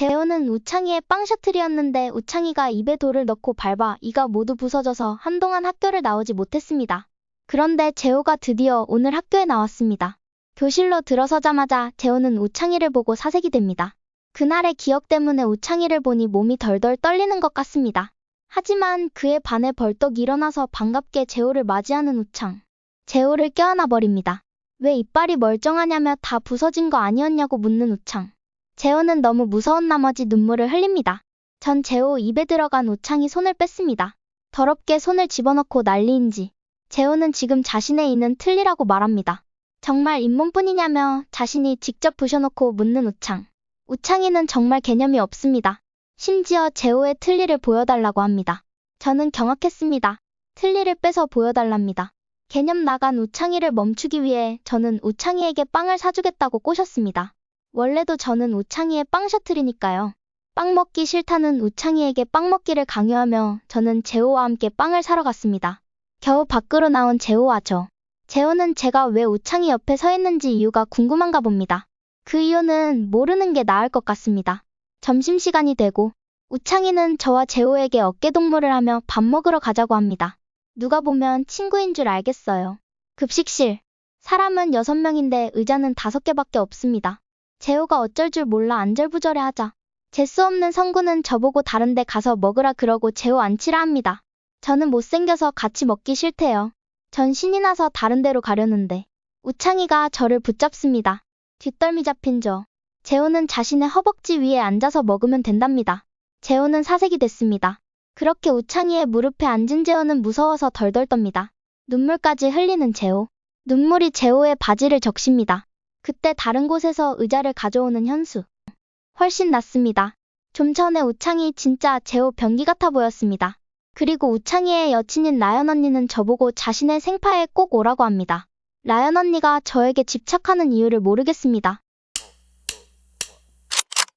재호는 우창이의 빵 셔틀이었는데 우창이가 입에 돌을 넣고 밟아 이가 모두 부서져서 한동안 학교를 나오지 못했습니다. 그런데 재호가 드디어 오늘 학교에 나왔습니다. 교실로 들어서자마자 재호는 우창이를 보고 사색이 됩니다. 그날의 기억 때문에 우창이를 보니 몸이 덜덜 떨리는 것 같습니다. 하지만 그의 반에 벌떡 일어나서 반갑게 재호를 맞이하는 우창. 재호를 껴안아 버립니다. 왜 이빨이 멀쩡하냐며 다 부서진 거 아니었냐고 묻는 우창. 재호는 너무 무서운 나머지 눈물을 흘립니다. 전 재호 입에 들어간 우창이 손을 뺐습니다. 더럽게 손을 집어넣고 난리인지. 재호는 지금 자신의 이는 틀리라고 말합니다. 정말 잇몸뿐이냐며 자신이 직접 부셔놓고 묻는 우창. 우창이는 정말 개념이 없습니다. 심지어 재호의 틀니를 보여달라고 합니다. 저는 경악했습니다. 틀니를 빼서 보여달랍니다. 개념 나간 우창이를 멈추기 위해 저는 우창이에게 빵을 사주겠다고 꼬셨습니다. 원래도 저는 우창이의 빵 셔틀이니까요. 빵 먹기 싫다는 우창이에게 빵 먹기를 강요하며 저는 재호와 함께 빵을 사러 갔습니다. 겨우 밖으로 나온 재호와 저. 재호는 제가 왜 우창이 옆에 서 있는지 이유가 궁금한가 봅니다. 그 이유는 모르는 게 나을 것 같습니다. 점심시간이 되고 우창이는 저와 재호에게 어깨동무를 하며 밥 먹으러 가자고 합니다. 누가 보면 친구인 줄 알겠어요. 급식실. 사람은 6명인데 의자는 5개밖에 없습니다. 재호가 어쩔 줄 몰라 안절부절해 하자. 재수 없는 성구는 저보고 다른데 가서 먹으라 그러고 재호 앉히라 합니다. 저는 못생겨서 같이 먹기 싫대요. 전 신이 나서 다른 데로 가려는데 우창이가 저를 붙잡습니다. 뒷덜미 잡힌 저. 재호는 자신의 허벅지 위에 앉아서 먹으면 된답니다. 재호는 사색이 됐습니다. 그렇게 우창이의 무릎에 앉은 재호는 무서워서 덜덜 떱니다. 눈물까지 흘리는 재호. 눈물이 재호의 바지를 적십니다. 그때 다른 곳에서 의자를 가져오는 현수. 훨씬 낫습니다. 좀 전에 우창이 진짜 재호 변기 같아 보였습니다. 그리고 우창이의 여친인 라연 언니는 저보고 자신의 생파에 꼭 오라고 합니다. 라연 언니가 저에게 집착하는 이유를 모르겠습니다.